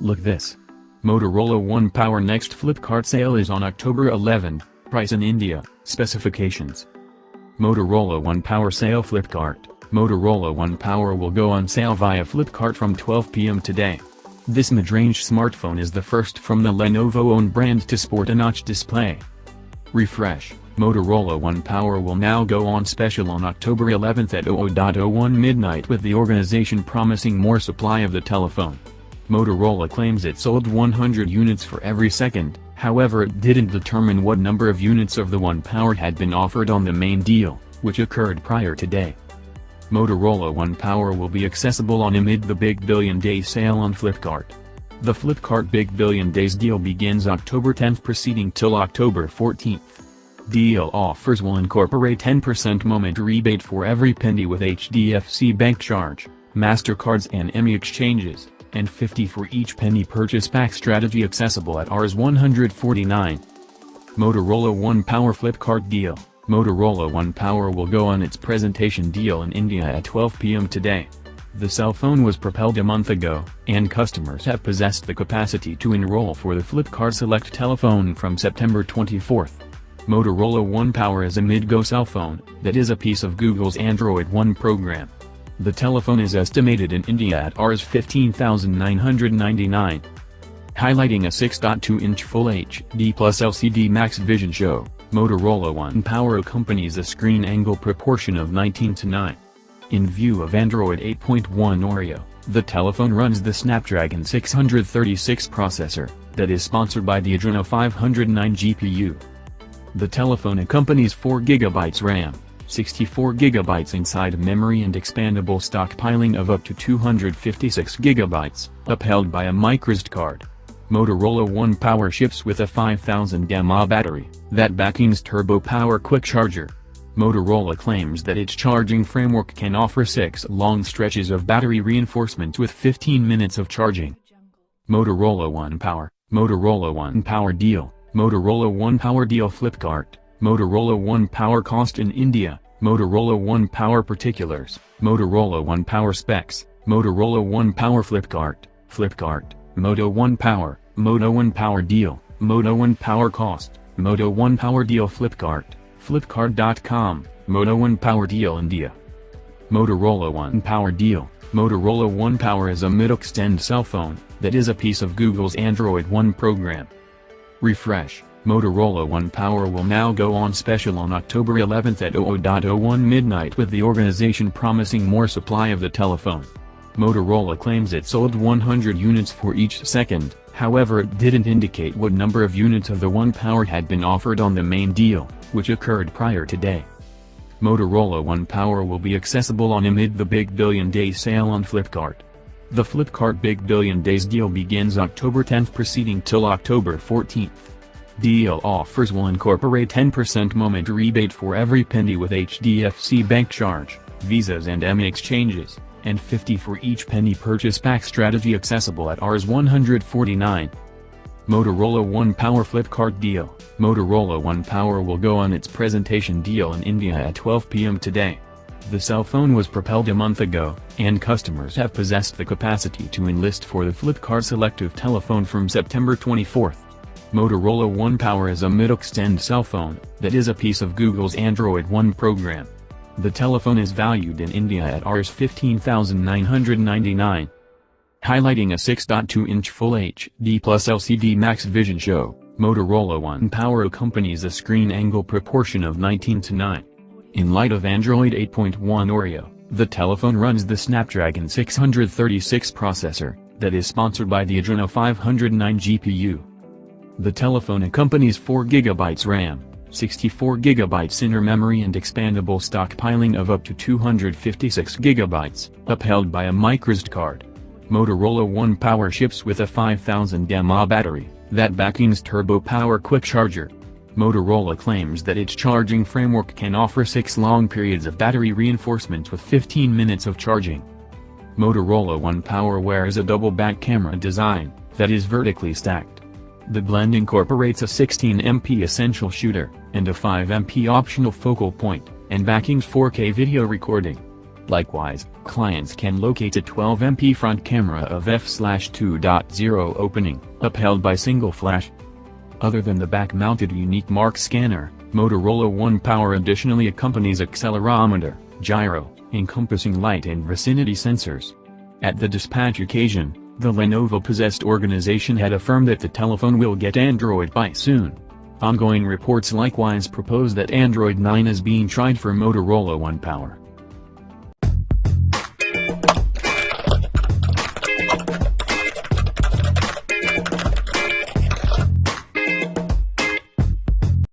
Look this. Motorola One Power Next Flipkart sale is on October 11, price in India, specifications. Motorola One Power Sale Flipkart Motorola One Power will go on sale via Flipkart from 12 p.m. today. This mid-range smartphone is the first from the Lenovo-owned brand to sport a notch display. Refresh, Motorola One Power will now go on special on October 11th at 00.01 midnight with the organization promising more supply of the telephone. Motorola claims it sold 100 units for every second, however it didn't determine what number of units of the One Power had been offered on the main deal, which occurred prior to today. Motorola One Power will be accessible on amid the Big Billion Day sale on Flipkart. The Flipkart Big Billion Days deal begins October 10th proceeding till October 14th. Deal offers will incorporate 10% moment rebate for every penny with HDFC Bank charge, MasterCards and EMI exchanges and 50 for each penny purchase pack strategy accessible at Rs 149. Motorola One Power Flipkart Deal Motorola One Power will go on its presentation deal in India at 12 pm today. The cell phone was propelled a month ago, and customers have possessed the capacity to enroll for the Flipkart Select telephone from September 24. Motorola One Power is a mid-go cell phone, that is a piece of Google's Android One program. The telephone is estimated in India at Rs 15,999. Highlighting a 6.2-inch Full HD Plus LCD Max Vision show, Motorola One Power accompanies a screen angle proportion of 19 to 9. In view of Android 8.1 Oreo, the telephone runs the Snapdragon 636 processor, that is sponsored by the Adreno 509 GPU. The telephone accompanies 4GB RAM, 64GB inside memory and expandable stockpiling of up to 256GB, upheld by a microSD card. Motorola One Power ships with a 5000 mAh battery, that backing's turbo power quick charger. Motorola claims that its charging framework can offer 6 long stretches of battery reinforcement with 15 minutes of charging. Motorola One Power, Motorola One Power Deal, Motorola One Power Deal Flipkart. Motorola One Power Cost in India, Motorola One Power Particulars, Motorola One Power Specs, Motorola One Power Flipkart, Flipkart, Moto One Power, Moto One Power Deal, Moto One Power Cost, Moto One Power Deal Flipkart, Flipkart.com, Moto One Power Deal India. Motorola One Power Deal, Motorola One Power is a mid-extend cell phone, that is a piece of Google's Android One program. Refresh. Motorola One Power will now go on special on October 11th at 00.01 midnight with the organization promising more supply of the telephone. Motorola claims it sold 100 units for each second, however it didn't indicate what number of units of the One Power had been offered on the main deal, which occurred prior today. Motorola One Power will be accessible on amid the Big Billion Day sale on Flipkart. The Flipkart Big Billion Days deal begins October 10th proceeding till October 14th. Deal offers will incorporate 10% moment rebate for every penny with HDFC Bank charge, visas and EMI exchanges, and 50 for each penny purchase pack strategy accessible at Rs 149. Motorola One Power Flip Flipkart Deal Motorola One Power will go on its presentation deal in India at 12 pm today. The cell phone was propelled a month ago, and customers have possessed the capacity to enlist for the Flipkart Selective telephone from September 24. Motorola One Power is a mid-extend cell phone, that is a piece of Google's Android One program. The telephone is valued in India at Rs 15,999. Highlighting a 6.2-inch Full HD Plus LCD Max Vision show, Motorola One Power accompanies a screen angle proportion of 19 to 9. In light of Android 8.1 Oreo, the telephone runs the Snapdragon 636 processor, that is sponsored by the Adreno 509 GPU. The telephone accompanies 4GB RAM, 64GB inner memory and expandable stockpiling of up to 256GB, upheld by a microSD card. Motorola One Power ships with a 5000 mAh battery, that backing's turbo power quick charger. Motorola claims that its charging framework can offer 6 long periods of battery reinforcement with 15 minutes of charging. Motorola One Power wears a double back camera design, that is vertically stacked. The blend incorporates a 16MP essential shooter, and a 5MP optional focal point, and backing's 4K video recording. Likewise, clients can locate a 12MP front camera of f/2.0 opening, upheld by single flash. Other than the back-mounted unique mark scanner, Motorola One Power additionally accompanies accelerometer, gyro, encompassing light and vicinity sensors. At the dispatch occasion, the Lenovo-possessed organization had affirmed that the telephone will get Android Pie soon. Ongoing reports likewise propose that Android 9 is being tried for Motorola One Power.